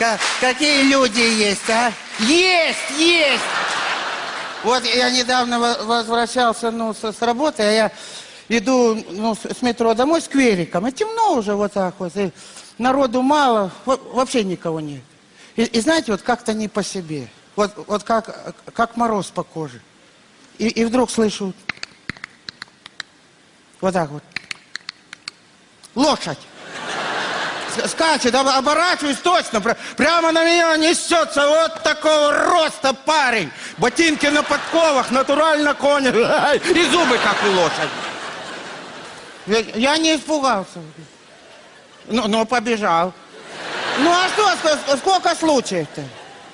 Ка- какие люди есть, а? Есть, есть! Вот я недавно во- возвращался, ну, с, с работы, а я иду, ну, с, с метро домой с квериком, и темно уже вот так вот, и народу мало, во- вообще никого нет. И, и знаете, вот как-то не по себе, вот, вот как, как мороз по коже. И, и вдруг слышу, вот так вот, лошадь. Скачет, об- оборачиваюсь точно, пр- прямо на меня несется вот такого роста парень. Ботинки на подковах, натурально конь, и зубы, как у лошади. Я, не испугался. Ну, ну, побежал. Ну, а что, ск- сколько случаев-то?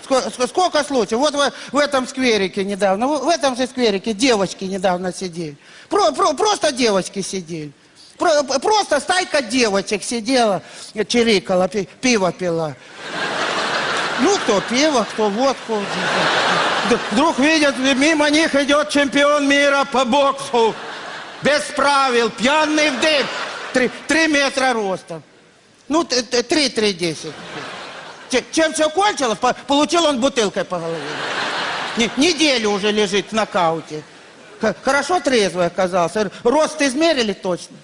Ско- ск- Сколько случаев? Вот в, в этом скверике недавно, в этом же скверике девочки недавно сидели. Про- про- просто девочки сидели. Про- просто стайка девочек сидела, чирикала, пи- пиво пила. Ну, кто пиво, кто водку. Вдруг видят, мимо них идет чемпион мира по боксу. Без правил, пьяный в дым. Три, три метра ростом. Ну, т- т- три, три, десять. Че- Чем все кончилось, по- получил он бутылкой по голове. Не- неделю уже лежит в нокауте. Хорошо трезвый оказался. Рост измерили точно.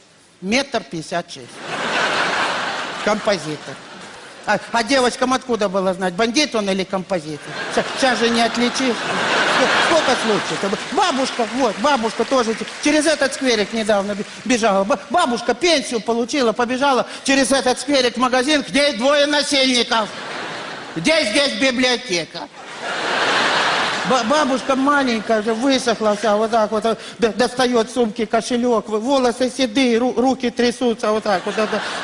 Метр пятьдесят шесть. Композитор. А, а девочкам откуда было знать, бандит он или композитор? Сейчас же не отличишь. Сколько- случаев? Бабушка, вот, бабушка тоже через этот скверик недавно бе- бежала. Ба- Бабушка пенсию получила, побежала через этот скверик в магазин, где двое насильников. Здесь, здесь библиотека. Ба- Бабушка маленькая уже высохла вся, вот так вот, достает сумки кошелек, волосы седые, ру- руки трясутся, вот так вот,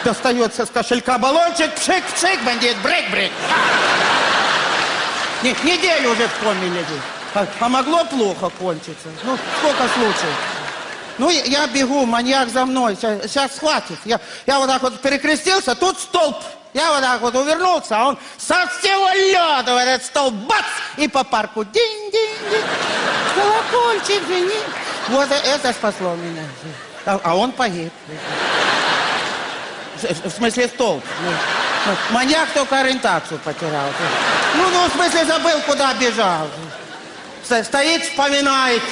достается с кошелька баллончик, пшик-пшик, бандит, брейк-брейк. Не- неделю уже в коме лежит. А, а могло плохо кончиться. Ну, сколько случаев? Ну, я, бегу, маньяк за мной, сейчас схватит. Я, я вот так вот перекрестился, тут столб. Я вот так вот увернулся, а он со всего лёда в этот столб, бац, и по парку динь-динь-динь. Колокольчик звенит. Вот э- это спасло меня. А, а он погиб. В- В смысле столб. Ну, ну, Маньяк только ориентацию потерял. Ну, ну, в смысле забыл, куда бежал. Сто- Стоит, вспоминает.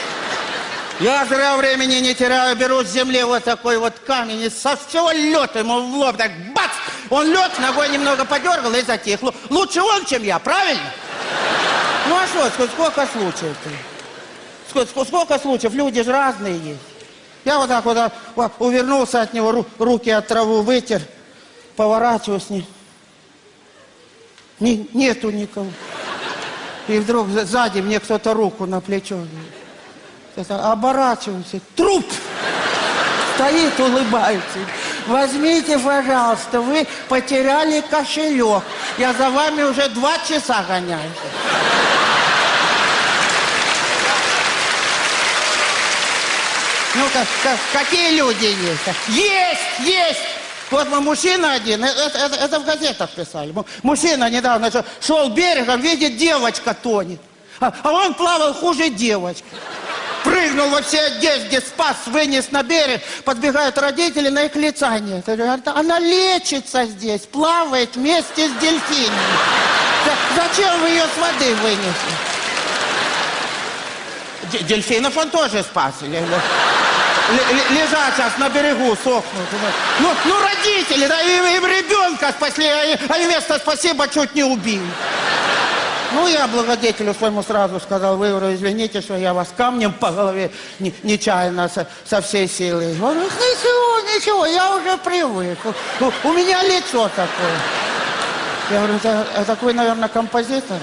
Я зря времени не теряю, беру с земли вот такой вот камень и со всего лета ему в лоб, так бац! Он лег, ногой немного подергал и затих. Лу- Лучше он, чем я, правильно? Ну а что, ск- сколько случаев-то? Ск- ск- Сколько случаев? Люди же разные есть. Я вот так вот а, вот увернулся от него, ру- руки от траву вытер, поворачиваюсь, не, не- нету никого. И вдруг за- сзади мне кто-то руку на плечо. Это, оборачиваюсь, труп стоит, улыбается. Возьмите, пожалуйста, вы потеряли кошелек. Я за вами уже два часа гоняюсь. Ну, как, как- какие люди есть? Есть, есть! Вот мы, мужчина один, э- это, это- это в газетах писали. Му- Мужчина недавно шел берегом, видит, девочка тонет. А, а он плавал хуже девочки. Прыгнул во все одежде, спас, вынес на берег. Подбегают родители, на их лица нет. Она лечится здесь, плавает вместе с дельфинами. За- Зачем вы ее с воды вынесли? Дельфинов он тоже спас. Ле- ле- ле- Лежат сейчас на берегу, сохнут. Ну, ну родители, да, им, им ребенка спасли, а и- а вместо спасибо чуть не убили. Ну, я благодетелю своему сразу сказал, вы, извините, что я вас камнем по голове не- нечаянно со, со всей силы. Он ничего, ничего, я уже привык. У, у меня лицо такое. Я говорю, это, это вы, наверное, композитор?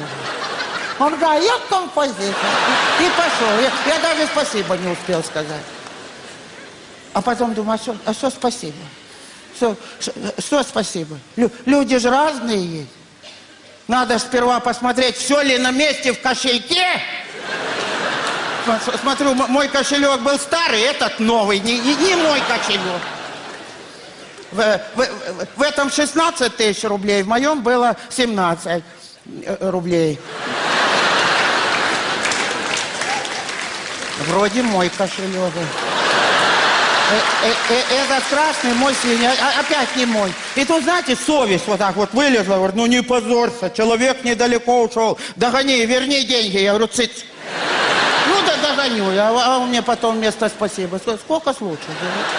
Он говорит, «Да, я композитор. И пошел. Я, я даже спасибо не успел сказать. А потом думаю, а что, а что спасибо? Что, что, что спасибо? Лю- люди же разные есть. Надо сперва посмотреть, все ли на месте в кошельке. См- Смотрю, мой кошелек был старый, этот новый, не, не- мой кошелек. В, в- в- в этом 16 тысяч рублей, в моем было 17 э, рублей. Вроде мой кошелек. Э, э, этот красный мой свинья, а- опять не мой. И тут, знаете, совесть вот так вот вылезла, говорит, ну не позорься, человек недалеко ушел, догони, верни деньги. Я говорю, цыц. Ну да догоню, а он мне потом вместо спасибо. Сколько случаев?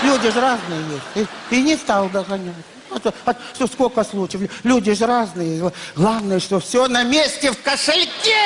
Люди же разные есть. И, и не стал догонять. А а что, сколько случаев? Люди же разные. Главное, что все на месте в кошельке.